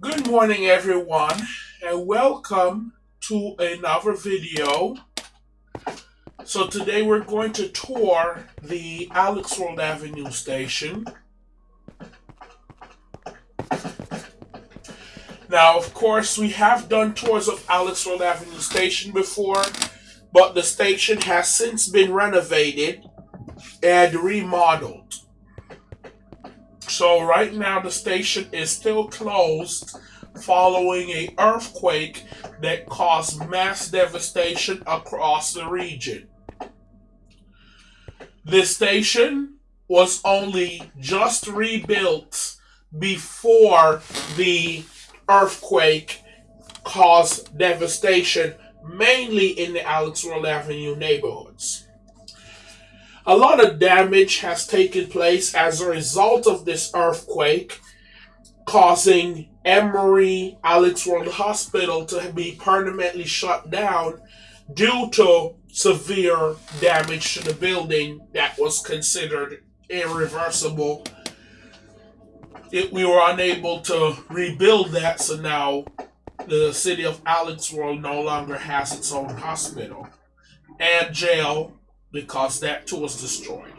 Good morning, everyone, and welcome to another video. So today we're going to tour the Alex World Avenue station. Now, of course, we have done tours of Alex World Avenue station before, but the station has since been renovated and remodeled. So right now the station is still closed following a earthquake that caused mass devastation across the region. This station was only just rebuilt before the earthquake caused devastation mainly in the Alex World Avenue neighborhoods. A lot of damage has taken place as a result of this earthquake, causing Emory Alex World Hospital to be permanently shut down due to severe damage to the building that was considered irreversible. It, we were unable to rebuild that, so now the city of Alex World no longer has its own hospital and jail because that too was destroyed.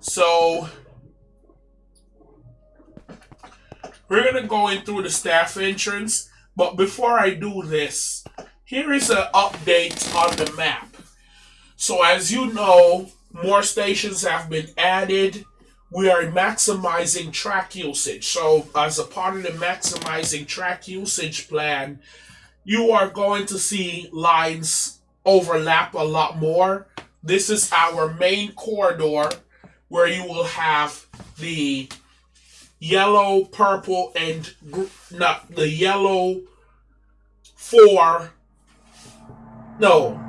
So we're gonna go in through the staff entrance, but before I do this, here is an update on the map. So as you know, more stations have been added. We are maximizing track usage. So as a part of the maximizing track usage plan, you are going to see lines overlap a lot more this is our main corridor where you will have the yellow, purple, and not the yellow four. No,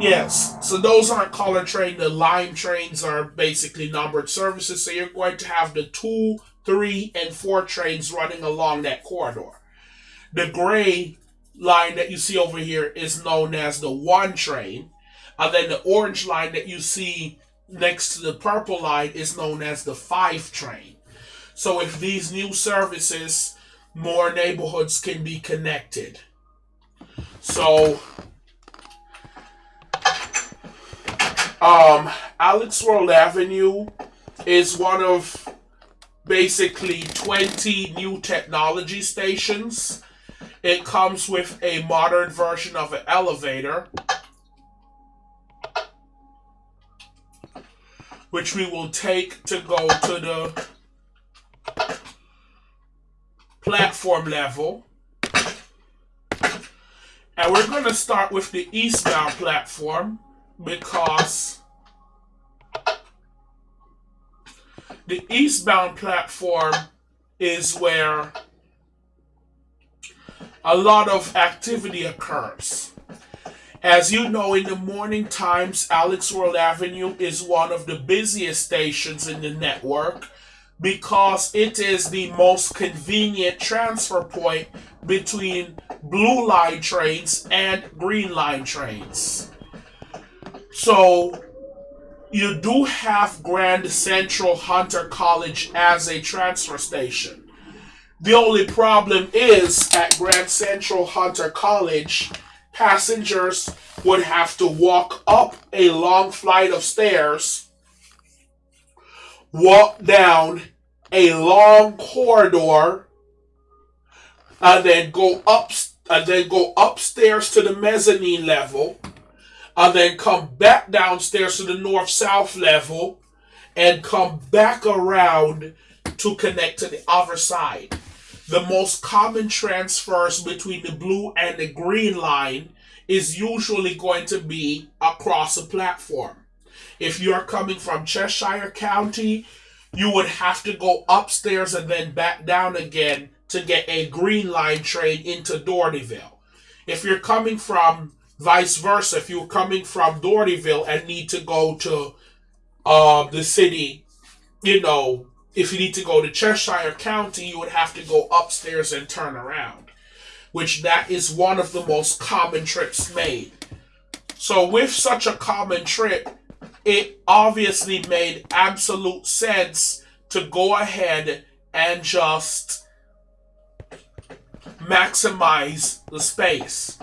yes. So those aren't color train. The lime trains are basically numbered services. So you're going to have the two, three, and four trains running along that corridor. The gray line that you see over here is known as the one train. And then the orange line that you see next to the purple line is known as the 5 train. So if these new services, more neighborhoods can be connected. So um, Alex World Avenue is one of basically 20 new technology stations. It comes with a modern version of an elevator which we will take to go to the platform level. And we're going to start with the eastbound platform because the eastbound platform is where a lot of activity occurs. As you know, in the morning times, Alex World Avenue is one of the busiest stations in the network because it is the most convenient transfer point between blue line trains and green line trains. So you do have Grand Central Hunter College as a transfer station. The only problem is at Grand Central Hunter College, passengers would have to walk up a long flight of stairs, walk down a long corridor, and then go up and then go upstairs to the mezzanine level, and then come back downstairs to the north-south level, and come back around to connect to the other side. The most common transfers between the blue and the green line is usually going to be across a platform. If you're coming from Cheshire County, you would have to go upstairs and then back down again to get a green line train into Dohertyville. If you're coming from vice versa, if you're coming from Dohertyville and need to go to uh, the city, you know, if you need to go to Cheshire County, you would have to go upstairs and turn around, which that is one of the most common trips made. So with such a common trip, it obviously made absolute sense to go ahead and just maximize the space.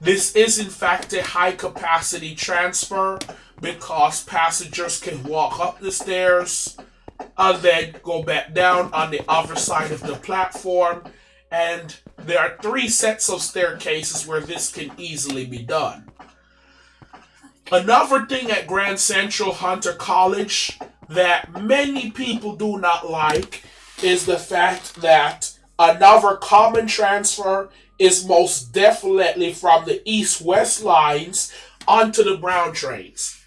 This is in fact a high capacity transfer because passengers can walk up the stairs and then go back down on the other side of the platform. And there are three sets of staircases where this can easily be done. Another thing at Grand Central Hunter College that many people do not like is the fact that another common transfer is most definitely from the east west lines onto the brown trains.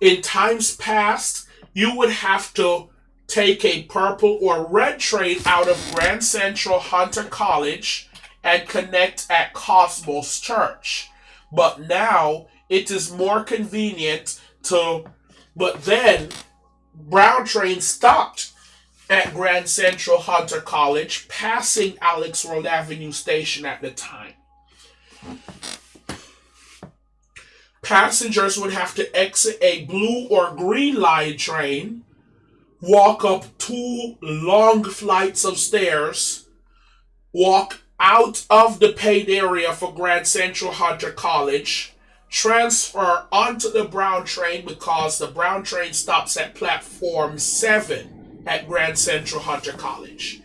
In times past, you would have to take a purple or red train out of Grand Central Hunter College and connect at Cosmos Church. But now it is more convenient to, but then Brown train stopped at Grand Central Hunter College, passing Alex World Avenue Station at the time. Passengers would have to exit a blue or green line train, walk up two long flights of stairs, walk out of the paid area for Grand Central Hunter College, transfer onto the Brown train because the Brown train stops at platform 7 at Grand Central Hunter College.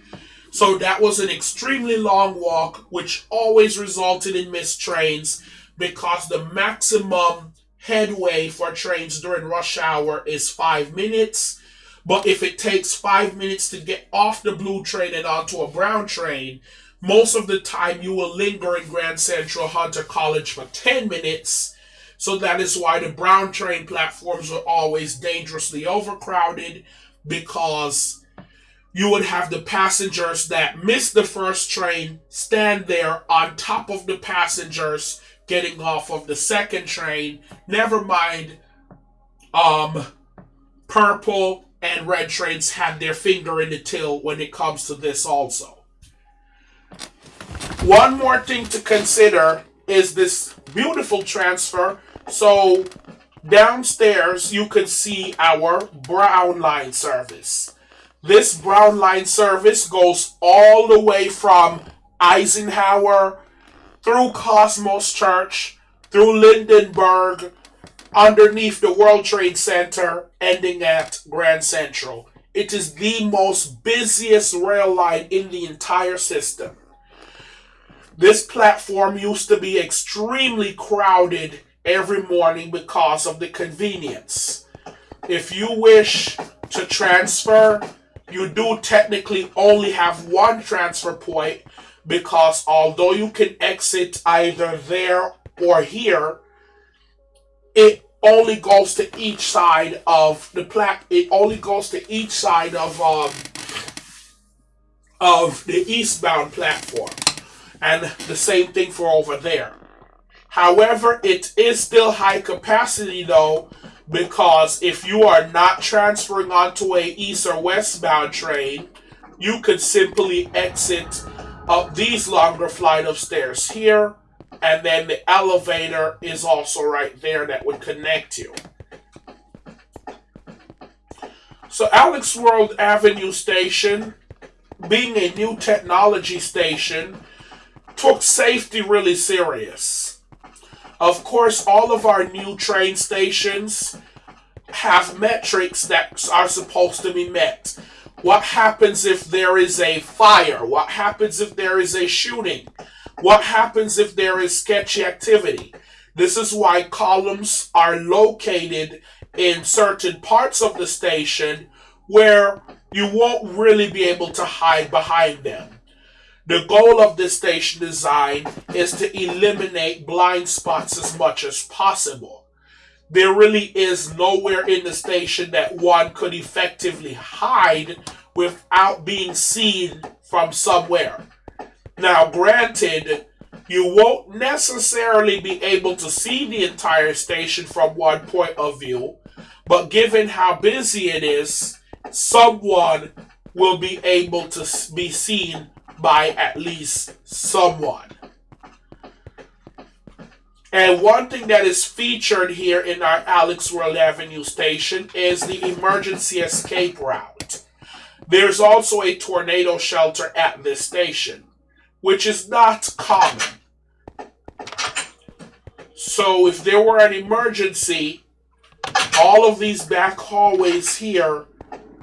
So that was an extremely long walk, which always resulted in missed trains because the maximum headway for trains during rush hour is five minutes. But if it takes five minutes to get off the blue train and onto a brown train, most of the time you will linger in Grand Central Hunter College for 10 minutes so that is why the brown train platforms are always dangerously overcrowded because you would have the passengers that miss the first train stand there on top of the passengers getting off of the second train. Never mind, um, purple and red trains had their finger in the till when it comes to this also. One more thing to consider is this beautiful transfer so downstairs, you could see our brown line service. This brown line service goes all the way from Eisenhower through Cosmos Church, through Lindenberg, underneath the World Trade Center, ending at Grand Central. It is the most busiest rail line in the entire system. This platform used to be extremely crowded every morning because of the convenience. If you wish to transfer, you do technically only have one transfer point because although you can exit either there or here, it only goes to each side of the plat. It only goes to each side of um, of the eastbound platform, and the same thing for over there. However, it is still high capacity though, because if you are not transferring onto a east or westbound train, you could simply exit up these longer flight of stairs here, and then the elevator is also right there that would connect you. So Alex World Avenue Station, being a new technology station, took safety really serious. Of course, all of our new train stations have metrics that are supposed to be met. What happens if there is a fire? What happens if there is a shooting? What happens if there is sketchy activity? This is why columns are located in certain parts of the station where you won't really be able to hide behind them. The goal of this station design is to eliminate blind spots as much as possible. There really is nowhere in the station that one could effectively hide without being seen from somewhere. Now, granted, you won't necessarily be able to see the entire station from one point of view, but given how busy it is, someone will be able to be seen by at least someone. And one thing that is featured here in our Alex World Avenue station is the emergency escape route. There's also a tornado shelter at this station. Which is not common. So if there were an emergency, all of these back hallways here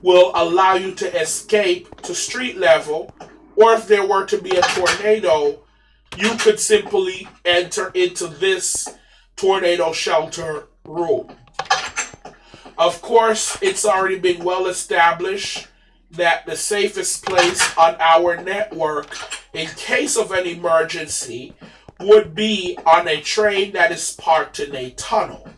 will allow you to escape to street level, or if there were to be a tornado, you could simply enter into this tornado shelter room. Of course, it's already been well established that the safest place on our network in case of an emergency would be on a train that is parked in a tunnel.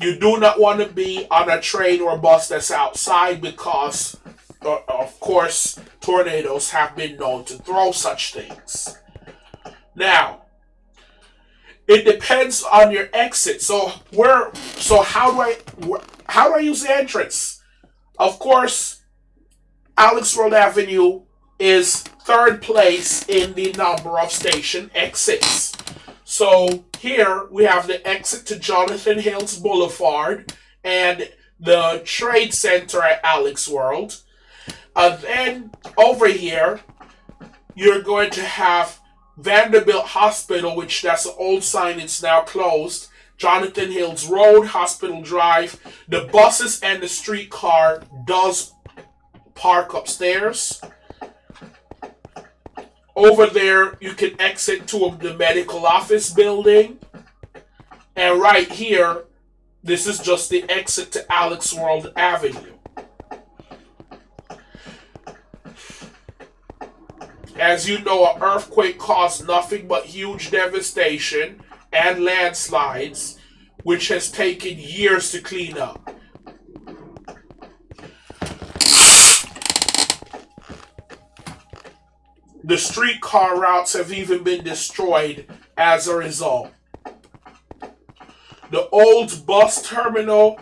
You do not want to be on a train or bus that's outside because, uh, of course, tornadoes have been known to throw such things. Now, it depends on your exit. So where? So how do I? How do I use the entrance? Of course, Alex World Avenue is third place in the number of station exits. So here we have the exit to Jonathan Hills Boulevard and the Trade Center at Alex World. And then over here, you're going to have Vanderbilt Hospital, which that's an old sign, it's now closed. Jonathan Hills Road, Hospital Drive. The buses and the streetcar does park upstairs. Over there, you can exit to the medical office building. And right here, this is just the exit to Alex World Avenue. As you know, an earthquake caused nothing but huge devastation and landslides, which has taken years to clean up. The streetcar routes have even been destroyed as a result. The old bus terminal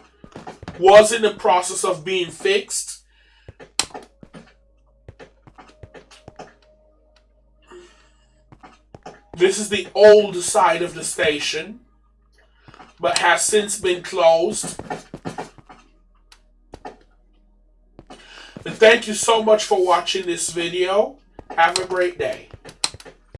was in the process of being fixed. This is the old side of the station, but has since been closed. And thank you so much for watching this video. Have a great day.